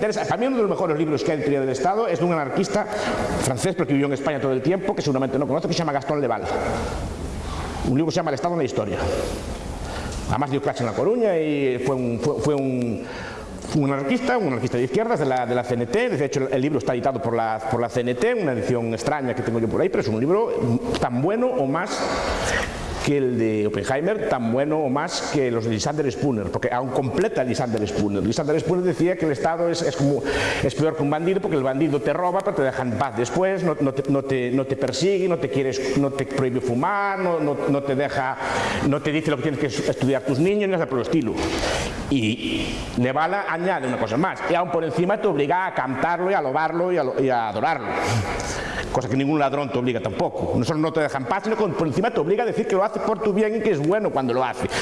Para mí uno de los mejores libros que hay en teoría del Estado es de un anarquista francés, pero que vivió en España todo el tiempo, que seguramente no conoce, que se llama Gastón Leval. Un libro que se llama El Estado en la Historia. Además dio clase en La Coruña y fue un anarquista, un anarquista de izquierdas de la, de la, CNT, de hecho el libro está editado por la, por la CNT, una edición extraña que tengo yo por ahí, pero es un libro tan bueno o más que el de Oppenheimer, tan bueno o más que los de Lysander Spooner, porque aún completa Lysander Spooner. Lysander Spooner decía que el Estado es, es, como, es peor que un bandido porque el bandido te roba pero te deja en paz después, no, no, te, no, te, no te, persigue, no te, quieres, no te prohíbe fumar, no, te deja, no te dice lo que tienes que estudiar tus niños, ni nada por el estilo. Y Nevala añade una cosa más, y aún por encima te obliga a cantarlo y a lobarlo y a, y a adorarlo cosa que ningún ladrón te obliga tampoco. No solo no te deja en paz, sino que por encima te obliga a decir que lo por tu bien y que es bueno cuando lo hace.